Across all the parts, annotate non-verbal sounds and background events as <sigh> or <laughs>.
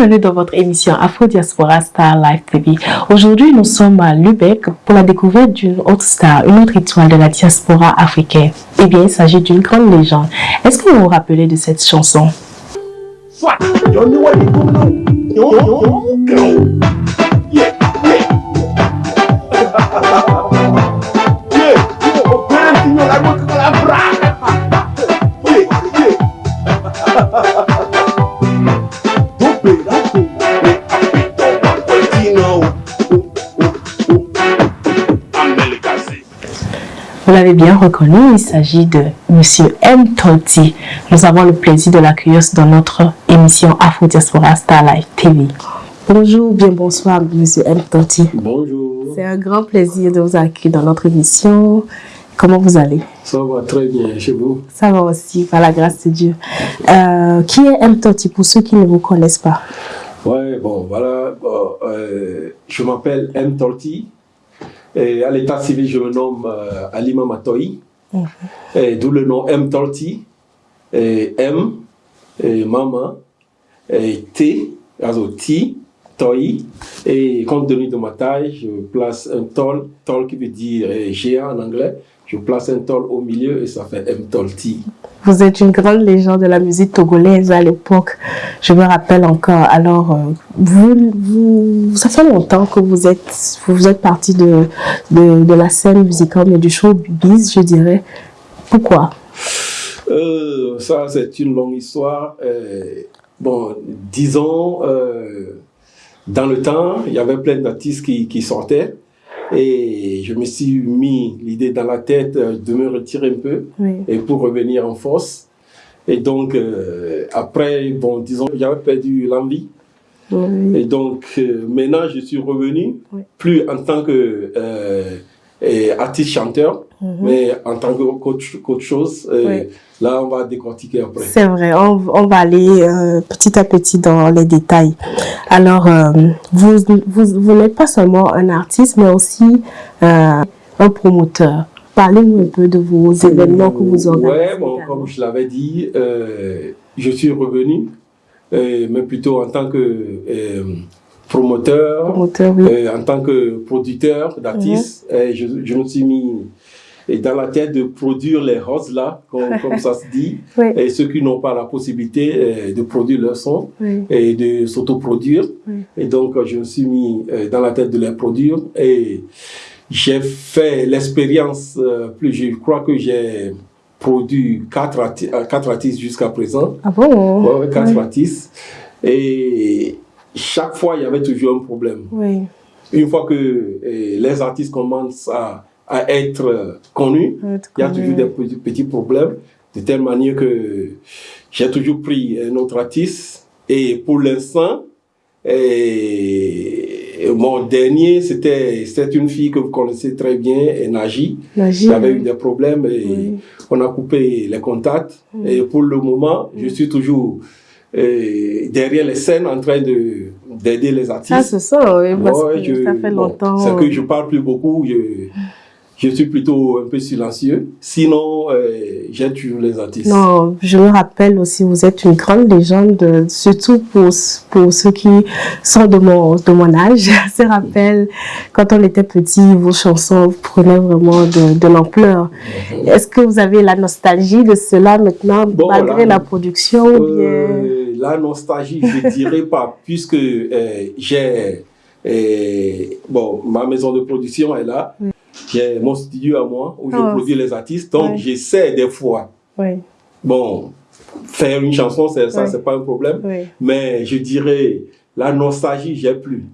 bienvenue dans votre émission Afro Diaspora Star Live TV. Aujourd'hui, nous sommes à Lubeck pour la découverte d'une autre star, une autre étoile de la diaspora africaine. Eh bien, il s'agit d'une grande légende. Est-ce que vous vous rappelez de cette chanson? Vous l'avez bien reconnu, il s'agit de Monsieur M. Tolti. Nous avons le plaisir de l'accueillir dans notre émission Afro Diaspora Starlight TV. Bonjour, bien bonsoir, Monsieur M. Tolti. Bonjour. C'est un grand plaisir de vous accueillir dans notre émission. Comment vous allez? Ça va très bien chez vous? Ça va aussi, par la grâce de Dieu. Euh, qui est M. Tolti pour ceux qui ne vous connaissent pas? Ouais, bon, voilà. Euh, je m'appelle M. Tolti. Et à l'état civil, je me nomme euh, Alima mhm. d'où le nom M. Tolti, et M, et Mama, et T, also T, Toi, et compte tenu de ma taille, je place un tol, tol qui veut dire géant en anglais, je place un tol au milieu et ça fait M. Tolti. Vous êtes une grande légende de la musique togolaise à l'époque. Je me rappelle encore. Alors, euh, vous, vous, ça fait longtemps que vous êtes, vous êtes parti de, de, de, la scène musicale, mais du showbiz, je dirais. Pourquoi? Euh, Ça, c'est une longue histoire. Euh, bon, disons, euh, dans le temps, il y avait plein d'artistes qui, qui sortaient. Et je me suis mis l'idée dans la tête euh, de me retirer un peu et pour revenir en force. Et donc, euh, après, bon, disons, j'avais perdu l'envie. Et donc, euh, maintenant, je suis revenu, plus en tant que artiste chanteur, Mhm. Mais en tant qu'autre chose, euh, là, on va décortiquer après. C'est vrai, on, on, va aller euh, petit à petit dans les détails. Alors, euh, vous, vous, vous n'êtes pas seulement un artiste, mais aussi un promoteur. Parlez-nous un peu de vos événements que vous organisez. Oui, bon, comme je l'avais dit, je suis revenu, mais plutôt en tant que promoteur, en tant que producteur d'artistes. Mhm. Je, je me suis mis dans la tête de produire les roses là, comme, <laughs> comme ça se dit, et ceux qui n'ont pas la possibilité euh, de produire leur son et de s'autoproduire. Et donc, je me suis mis euh, dans la tête de les produire et j'ai fait l'expérience, euh, plus je crois que j'ai produit quatre, artistes, quatre artistes jusqu'à présent. Ah bon? Ouais, quatre artistes. Et chaque fois, il y avait toujours un problème. Une fois que les artistes commencent à à être connu. Il y a toujours des petits problèmes, de telle manière que j'ai toujours pris un autre artiste. Et pour l'instant, mon dernier, c'était une fille que vous connaissez très bien, Naji. Naji avait eu des problèmes et on a coupé les contacts. Et pour le moment, je suis toujours derrière les scènes en train de d'aider les artistes. Ah, c'est ça, oui, parce que ça fait longtemps. c'est que je parle plus beaucoup. Je, je suis plutôt un peu silencieux. Sinon, euh, j'ai toujours les artistes. Non, je me rappelle aussi, vous êtes une grande légende, surtout pour, pour ceux qui sont de mon, de mon âge. <laughs> Je me rappelle, quand on était petit, vos chansons prenaient vraiment de, de l'ampleur. Mhm. Est-ce que vous avez la nostalgie de cela maintenant, malgré la, production ou bien... Euh, la nostalgie, je dirais pas, <laughs> puisque euh, j'ai... bon, ma maison de production est là. J'ai mon studio à moi où je ah, produis les artistes. Donc, j'essaie des fois. Bon, faire une chanson, ça, c'est pas un problème. Mais je dirais, la nostalgie, j'ai plus.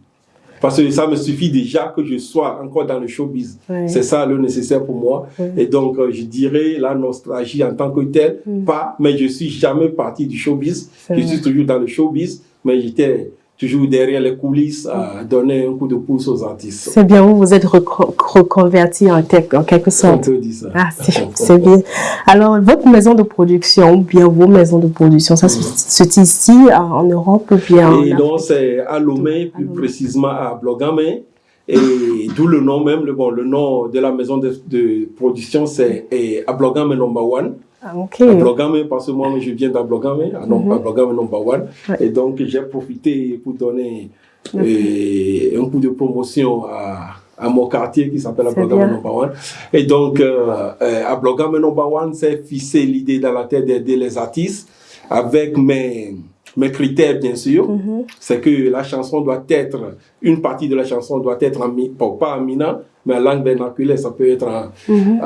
Parce que ça me suffit déjà que je sois encore dans le showbiz. C'est ça le nécessaire pour moi. Et donc, euh, je dirais la nostalgie en tant que telle, mm. pas, mais je suis jamais parti du showbiz. Je suis toujours dans le showbiz, mais j'étais toujours derrière les coulisses à donner un coup de pouce aux artistes. C'est bien, vous vous êtes reconverti en, en, quelque sorte. On te dit ça. Ah, <laughs> c'est bien. Alors, votre maison de production, ou bien vos maisons de production, ça se situe ici, en Europe, ou bien Et non, c'est à Lomé, plus précisément à Blogamé. Et d'où le nom même, le, bon, le nom de la maison de, production, c'est à Blogamé Number One. Ah, ok. À Blogame, parce que moi, je viens d'Ablogame, à, mm à number one. Et donc, j'ai profité pour donner euh, un coup de promotion à, à mon quartier qui s'appelle Ablogame one. Et donc, euh, euh, Ablogame number one, c'est fixé l'idée dans la tête d'aider les artistes avec mes mes critères, bien sûr, mhm. c'est que la chanson doit être, une partie de la chanson doit être en, pas en mina, mais en langue vernaculaire, ça peut être en, mm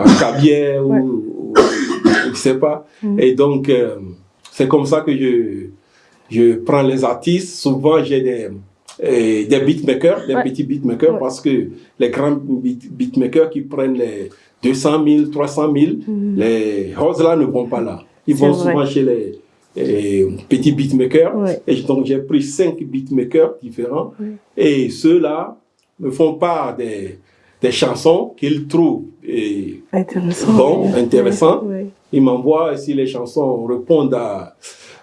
ou, je sais pas. Mhm. Et donc, euh, c'est comme ça que je, je prends les artistes. Souvent, j'ai des, euh, des beatmakers, des petits beatmakers, parce que les grands beatmakers qui prennent les 200 000, 300 000, les roses là ne vont pas là. Ils vont souvent chez les, et petit beatmaker. Et donc j'ai pris cinq beatmakers différents. Et ceux-là me font part des, des chansons qu'ils trouvent et Intéressant, bon, intéressantes. Ils m'envoient, si les chansons répondent à,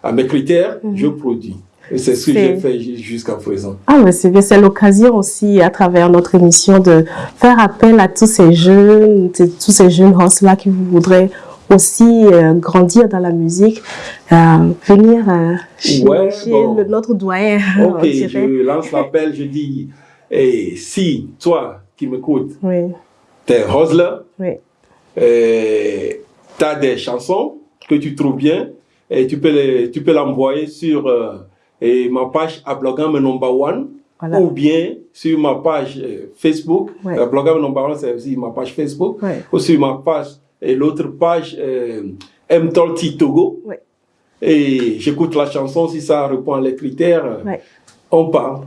à mes critères, mhm. je produis. Et c'est ce que j'ai fait jusqu'à présent. Ah, mais c'est bien. C'est l'occasion aussi, à travers notre émission, de faire appel à tous ces jeunes, tous ces jeunes hosts-là qui voudraient aussi euh, grandir dans la musique, euh, venir euh, chez, notre doyen. <laughs> Ok, je lance l'appel, je dis, et si toi qui m'écoutes, oui. t'es hustler, oui. Tu as des chansons que tu trouves bien, et tu peux les, tu peux l'envoyer sur et ma page à Blogam Number One, ou bien sur ma page Facebook. Ouais. Blogam Number One, c'est aussi ma page Facebook, ou sur ma page et l'autre page euh, M. Togo. Et j'écoute la chanson, si ça répond à les critères, on parle.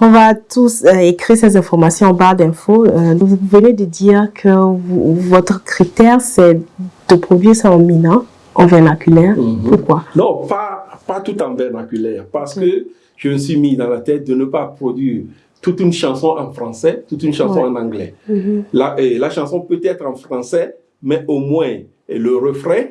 On va tous euh, écrire ces informations en barre d'infos. Euh, vous venez de dire que votre critère, c'est de produire ça en minant, en vernaculaire. Mhm. Pourquoi? Non, pas, pas tout en vernaculaire, parce que je me suis mis dans la tête de ne pas produire toute une chanson en français, toute une chanson en anglais. Mhm. la, et la chanson peut être en français, mais au moins le refrain,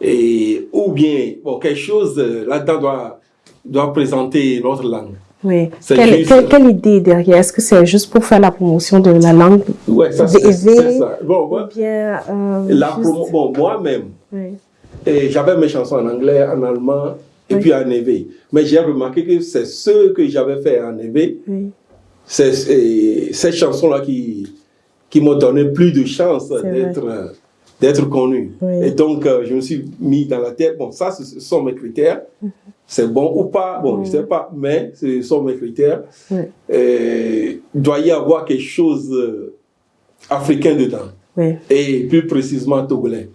et, ou bien bon, quelque chose euh, là-dedans doit, doit présenter notre langue. Oui. Quelle, quelle, idée derrière? Est-ce que c'est juste pour faire la promotion de la langue Oui, ça c'est ça. Bon, bien, euh, la bon, moi-même, oui. j'avais mes chansons en anglais, en allemand et puis en éveil. Mais j'ai remarqué que c'est ce que j'avais fait en éveil. Oui. C'est ces chansons-là qui, qui m'ont donné plus de chances d'être d'être connu. Et donc, euh, je me suis mis dans la tête, bon, ça, ce sont mes critères. Mhm. C'est bon ou pas, bon, je sais pas, mais ce sont mes critères. il doit y avoir quelque chose euh, africain dedans. Et plus précisément togolais.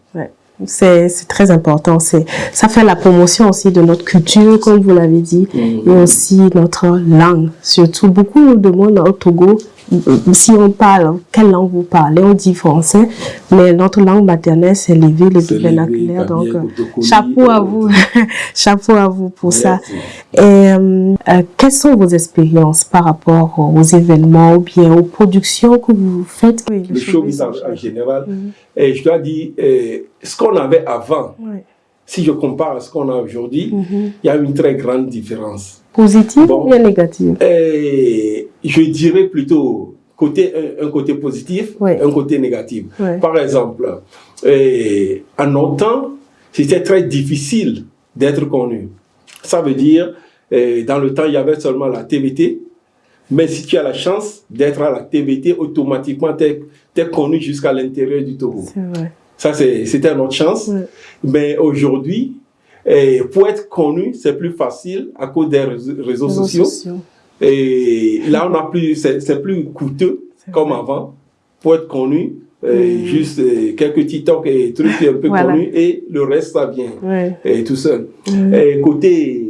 C'est très important. Ça fait la promotion aussi de notre culture, comme vous l'avez dit, mhm. et aussi notre langue. Surtout, beaucoup nous demandent au Togo si on parle, quelle langue vous parlez? On dit français, mais notre langue maternelle, c'est l'évé, le vernaculaire. Donc, euh, chapeau à vous, <laughs> chapeau à vous pour ça. Et euh, euh, quelles sont vos expériences par rapport aux événements ou bien aux productions que vous faites? Le showbiz en, général. Mhm. Et je dois dire, ce qu'on avait avant, si je compare à ce qu'on a aujourd'hui, mhm. il y a une très grande différence. Positive ou bien négative et Je dirais plutôt côté, un, côté positif, un côté négatif. Par exemple, et, en notre temps, c'était très difficile d'être connu. Ça veut dire, dans le temps, il y avait seulement la TVT, mais si tu as la chance d'être à la TVT, automatiquement, tu es, connu jusqu'à l'intérieur du Togo. Ça, c'était notre chance. Mais aujourd'hui, et pour être connu, c'est plus facile à cause des réseaux, sociaux. Et là, on a plus, c'est plus coûteux comme avant pour être connu. Mm. Juste euh, quelques TikTok et trucs un peu connus et le reste, ça vient et tout seul. Mm. Et côté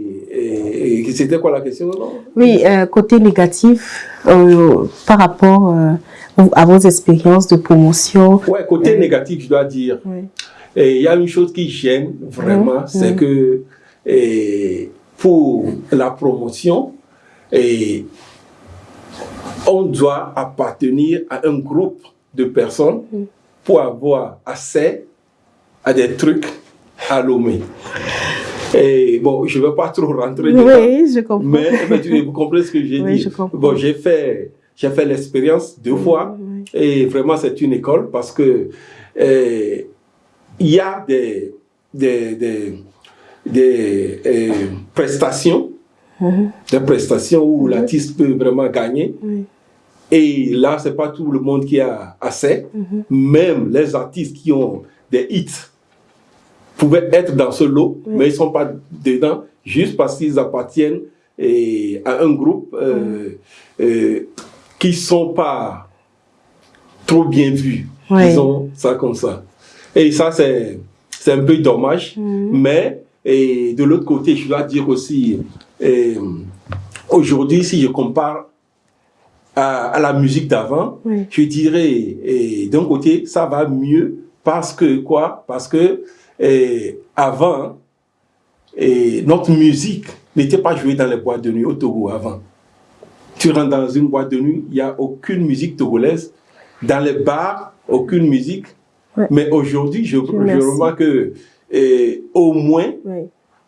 c'était quoi la question Oui, euh, côté négatif, euh, par rapport à vos expériences de promotion. Ouais, côté négatif, je dois dire. Oui. Et il y a une chose qui gêne vraiment, mmh, c'est mmh. que et, pour la promotion, et, on doit appartenir à un groupe de personnes pour avoir accès à des trucs à l'OME. Et bon, je ne vais pas trop rentrer dedans. Oui, je comprends. Mais, vous comprenez ce que j'ai dit. Bon, j'ai fait, j'ai fait l'expérience deux fois. Et vraiment, c'est une école parce que il y a des, des, des, euh, prestations, mhm. des prestations où l'artiste peut vraiment gagner. Et là, c'est pas tout le monde qui a assez. Mhm. Même les artistes qui ont des hits pouvaient être dans ce lot, mais ils sont pas dedans juste parce qu'ils appartiennent et, à un groupe euh, euh, qui sont pas trop bien vus. Disons ça comme ça. Et ça, c'est un peu dommage. Mhm. Mais et de l'autre côté, je dois dire aussi, aujourd'hui, si je compare à, la musique d'avant, je dirais, d'un côté, ça va mieux parce que quoi? Parce que avant, et notre musique n'était pas jouée dans les boîtes de nuit au Togo avant. Tu rentres dans une boîte de nuit, il n'y a aucune musique togolaise. Dans les bars, aucune musique. Mais aujourd'hui, je, je remarque que et au moins,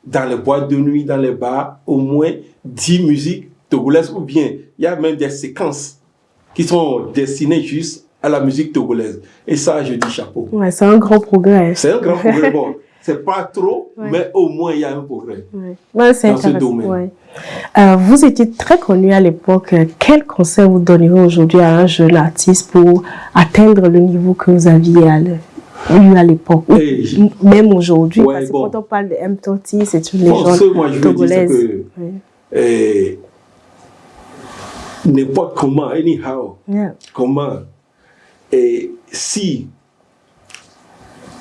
dans les boîtes de nuit, dans les bars, au moins 10 musiques togolaises ou bien il y a même des séquences qui sont destinées juste à la musique togolaise. Et ça, je dis chapeau. Ouais, c'est un grand progrès. C'est un grand <laughs> progrès. Bon, c'est pas trop, mais au moins il y a un progrès ouais. dans ce domaine. Euh, vous étiez très connu à l'époque. Quel conseil vous donneriez aujourd'hui à un jeune artiste pour atteindre le niveau que vous aviez à eu à l'époque, même aujourd'hui, parce que quand on parle de m c'est une légende bon, moi, je togolaise. Veux dire que, eh, n'importe comment, anyhow, comment, et si,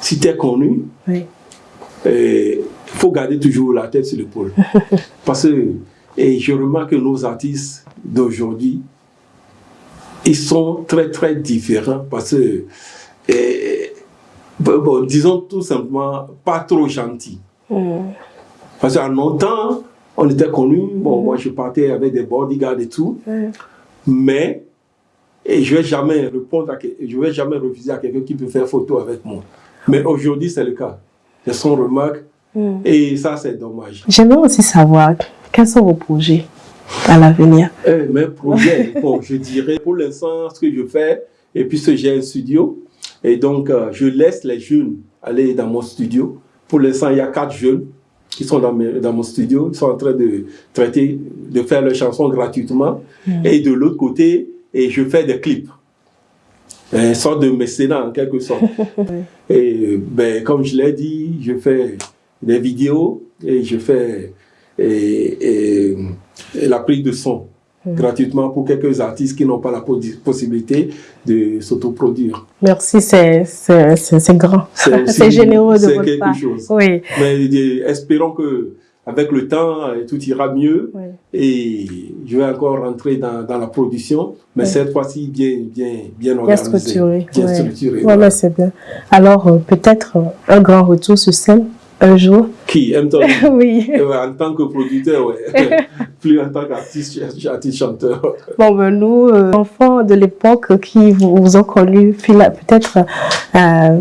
si tu es connu, il eh, faut garder toujours la tête sur l'épaule. <laughs> parce que et je remarque que nos artistes d'aujourd'hui, ils sont très très différents parce que et, bon, disons tout simplement, pas trop gentil. Mm. Parce qu'en longtemps, on était connus. Bon, mm. moi, je partais avec des bodyguards et tout. Mm. Mais, et je ne vais jamais répondre à, je vais jamais refuser à quelqu'un qui peut faire photo avec moi. Mais aujourd'hui, c'est le cas. C'est son remarque. Et ça, c'est dommage. J'aimerais aussi savoir, quels sont vos projets à l'avenir eh, Mes projets, <laughs> bon, je dirais pour l'instant, ce que je fais, et puis j'ai un studio, et donc, euh, je laisse les jeunes aller dans mon studio. Pour l'instant, il y a quatre jeunes qui sont dans, dans, mon studio. Ils sont en train de traiter, de faire leurs chansons gratuitement. Mm. Et de l'autre côté, et je fais des clips. Une sorte de mécénat en quelque sorte. <laughs> et ben, comme je l'ai dit, je fais des vidéos et je fais et la prise de son. Mm. gratuitement pour quelques artistes qui n'ont pas la possibilité de s'autoproduire. Merci, c'est grand. C'est <laughs> généreux de votre part. Chose. Oui. Mais espérons que avec le temps, tout ira mieux et je vais encore rentrer dans, dans la production, mais cette fois-ci bien, bien, bien organisé. Bien structuré. Bien structuré. Voilà, c'est bien. Alors, euh, peut-être euh, un grand retour sur scène un jour. Qui aime <laughs> Oui. en tant que producteur, ouais. <laughs> Plus en tant qu'artiste, artiste chanteur. Bon, ben nous, euh, enfants de l'époque qui vous, ont connu, peut-être euh,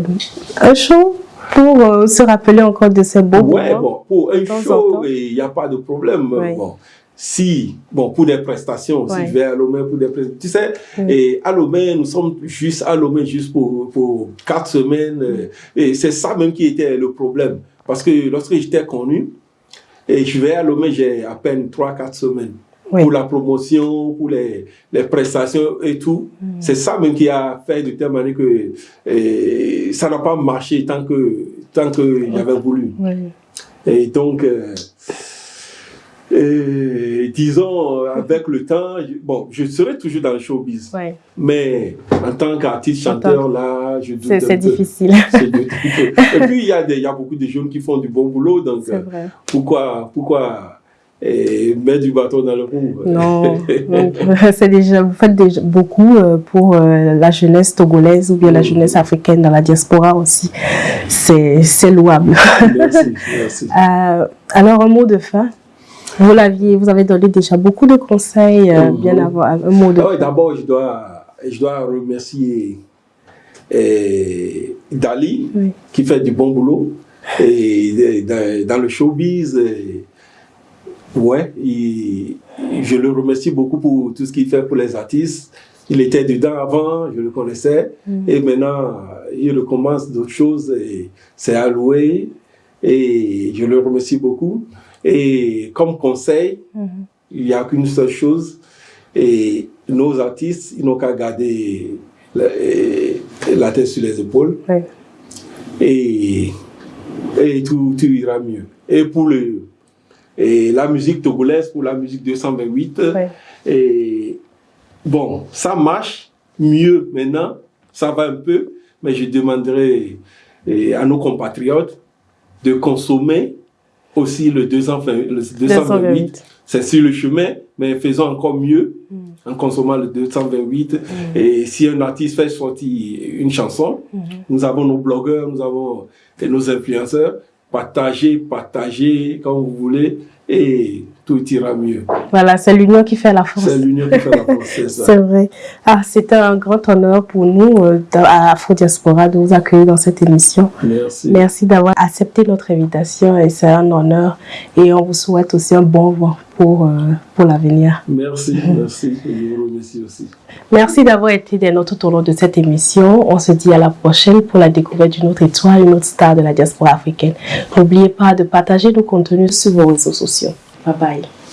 un show pour euh, se rappeler encore de ces beaux Ouais, bon, pour un show, il n'y a pas de problème. Bon, si, bon, pour des prestations, si je vais à Lomé pour des prestations, tu sais, et à Lomé, nous sommes juste à Lomé juste pour, pour quatre semaines, et c'est ça même qui était le problème. Parce que lorsque j'étais connu, et je vais à Lomé, j'ai à peine 3-4 semaines. Pour la promotion, pour les, les prestations et tout. C'est ça même qui a fait de telle manière que ça n'a pas marché tant que tant qu'il y avait voulu. Et donc, euh, et disons, avec le temps, bon, je serai toujours dans le showbiz. Mais en tant qu'artiste chanteur, là, je doute. <laughs> C'est difficile. Et puis, il y, y a beaucoup de jeunes qui font du bon boulot. Donc, vrai. pourquoi, pourquoi et mettre du bâton dans le roue. Non, <laughs> c'est déjà, vous faites déjà beaucoup euh, pour euh, la jeunesse togolaise ou bien la jeunesse africaine dans la diaspora aussi. C'est louable. Merci, merci. <laughs> Euh, alors, un mot de fin vous l'aviez, vous avez donné déjà beaucoup de conseils, euh, mhm. bien avant, un mot de. Ah d'abord, je dois, je dois remercier Dali, qui fait du bon boulot. Et dans, le showbiz, ouais, je le remercie beaucoup pour tout ce qu'il fait pour les artistes. il était dedans avant, je le connaissais, mm. et maintenant, il recommence d'autres choses, et c'est alloué, et je le remercie beaucoup. Et comme conseil, mm-hmm. il n'y a qu'une seule chose, et nos artistes, ils n'ont qu'à garder la, tête sur les épaules, et, et tout, tout, ira mieux. Et pour le, et la musique togolaise, pour la musique 228, et Bon, ça marche mieux maintenant, ça va un peu, mais je demanderai à nos compatriotes de consommer aussi le 228. C'est sur le chemin, mais faisons encore mieux mm. en consommant le 228. Mm. Et si un artiste fait sortir une chanson, mm-hmm. nous avons nos blogueurs, nous avons nos influenceurs, partagez, partagez quand vous voulez. Et tout ira mieux. Voilà, c'est l'union qui fait la force. C'est l'union qui fait la force, c'est <laughs> ça. c'est vrai. Ah, c'était un grand honneur pour nous euh, à Afro Diaspora de vous accueillir dans cette émission. Merci. Merci d'avoir accepté notre invitation et c'est un honneur. Et on vous souhaite aussi un bon vent pour, euh, pour l'avenir. Merci, <laughs> merci. Et je vous remercie aussi. Merci d'avoir été des nôtres tout au long de cette émission. On se dit à la prochaine pour la découverte d'une autre étoile, une autre star de la diaspora africaine. N'oubliez pas de partager nos contenus sur vos réseaux sociaux. Bye bye.